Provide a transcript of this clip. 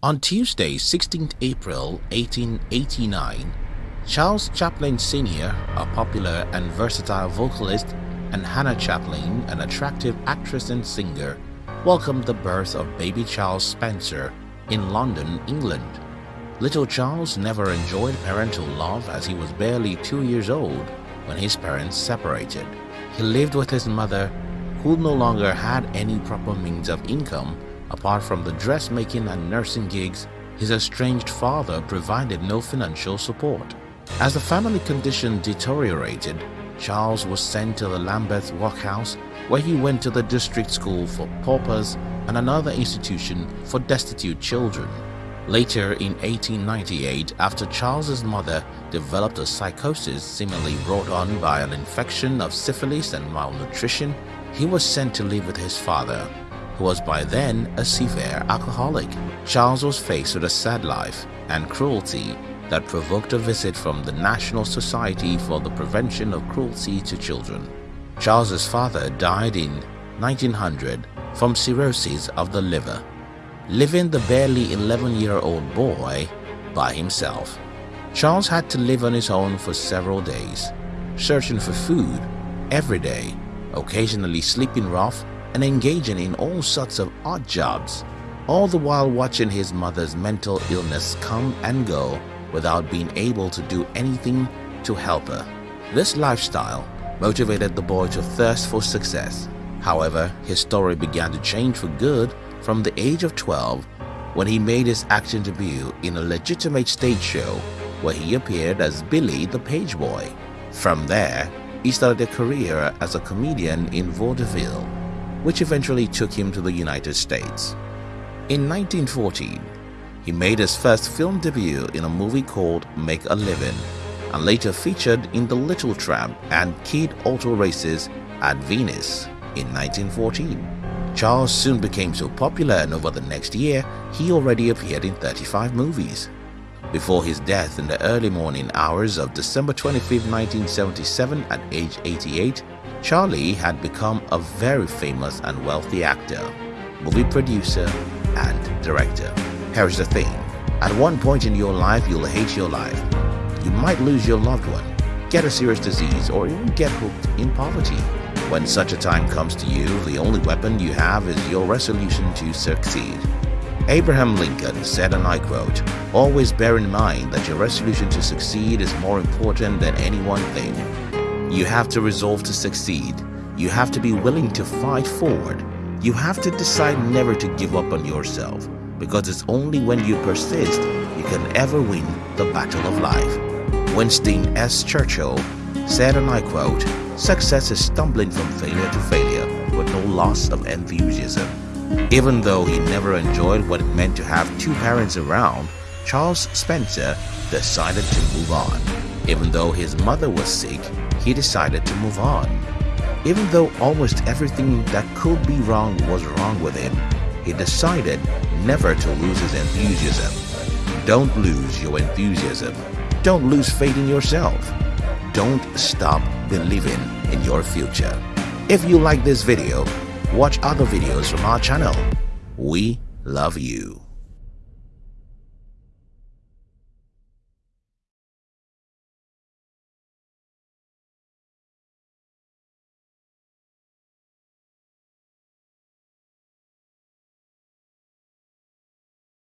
On Tuesday, 16th April 1889, Charles Chaplin Sr., a popular and versatile vocalist, and Hannah Chaplin, an attractive actress and singer, welcomed the birth of baby Charles Spencer in London, England. Little Charles never enjoyed parental love as he was barely two years old when his parents separated. He lived with his mother, who no longer had any proper means of income apart from the dressmaking and nursing gigs. His estranged father provided no financial support. As the family condition deteriorated, Charles was sent to the Lambeth Workhouse where he went to the district school for paupers and another institution for destitute children. Later in 1898, after Charles's mother developed a psychosis seemingly brought on by an infection of syphilis and malnutrition, he was sent to live with his father, who was by then a severe alcoholic. Charles was faced with a sad life and cruelty that provoked a visit from the National Society for the Prevention of Cruelty to Children. Charles's father died in 1900 from cirrhosis of the liver leaving the barely 11-year-old boy by himself. Charles had to live on his own for several days, searching for food every day, occasionally sleeping rough and engaging in all sorts of odd jobs, all the while watching his mother's mental illness come and go without being able to do anything to help her. This lifestyle motivated the boy to thirst for success. However, his story began to change for good from the age of 12 when he made his acting debut in a legitimate stage show where he appeared as Billy the Page Boy. From there, he started a career as a comedian in vaudeville, which eventually took him to the United States. In 1914, he made his first film debut in a movie called Make a Living and later featured in The Little Tramp and Kid Auto Races at Venice in 1914. Charles soon became so popular and over the next year, he already appeared in 35 movies. Before his death in the early morning hours of December 25, 1977 at age 88, Charlie had become a very famous and wealthy actor, movie producer, and director. Here's the thing, at one point in your life you'll hate your life. You might lose your loved one, get a serious disease, or even get hooked in poverty. When such a time comes to you, the only weapon you have is your resolution to succeed. Abraham Lincoln said, and I quote, Always bear in mind that your resolution to succeed is more important than any one thing. You have to resolve to succeed. You have to be willing to fight forward. You have to decide never to give up on yourself because it's only when you persist you can ever win the battle of life. Winston S. Churchill said, and I quote, Success is stumbling from failure to failure with no loss of enthusiasm. Even though he never enjoyed what it meant to have two parents around, Charles Spencer decided to move on. Even though his mother was sick, he decided to move on. Even though almost everything that could be wrong was wrong with him, he decided never to lose his enthusiasm. Don't lose your enthusiasm. Don't lose faith in yourself don't stop believing in your future. If you like this video, watch other videos from our channel. We love you.